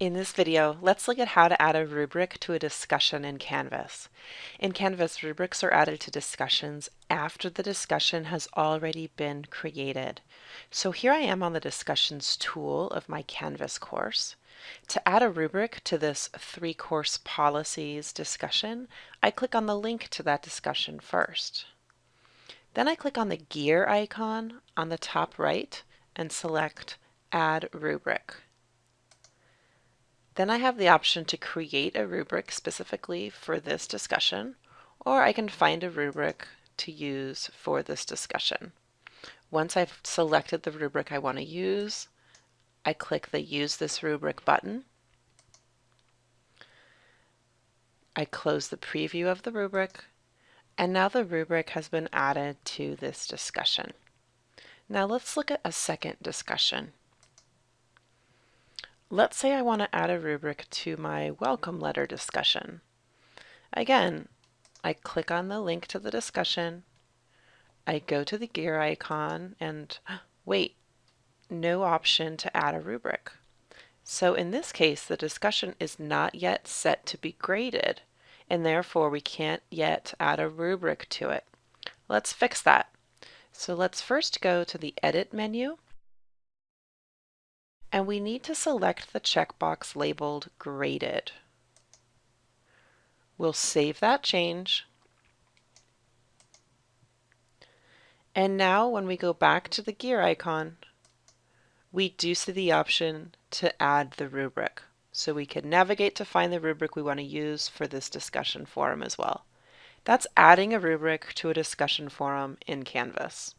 In this video, let's look at how to add a rubric to a discussion in Canvas. In Canvas, rubrics are added to discussions after the discussion has already been created. So here I am on the discussions tool of my Canvas course. To add a rubric to this three course policies discussion, I click on the link to that discussion first. Then I click on the gear icon on the top right and select Add Rubric. Then I have the option to create a rubric specifically for this discussion, or I can find a rubric to use for this discussion. Once I've selected the rubric I want to use, I click the Use this rubric button. I close the preview of the rubric, and now the rubric has been added to this discussion. Now let's look at a second discussion. Let's say I want to add a rubric to my welcome letter discussion. Again, I click on the link to the discussion, I go to the gear icon, and wait, no option to add a rubric. So in this case, the discussion is not yet set to be graded, and therefore we can't yet add a rubric to it. Let's fix that. So let's first go to the Edit menu and we need to select the checkbox labeled Graded. We'll save that change. And now when we go back to the gear icon, we do see the option to add the rubric. So we can navigate to find the rubric we want to use for this discussion forum as well. That's adding a rubric to a discussion forum in Canvas.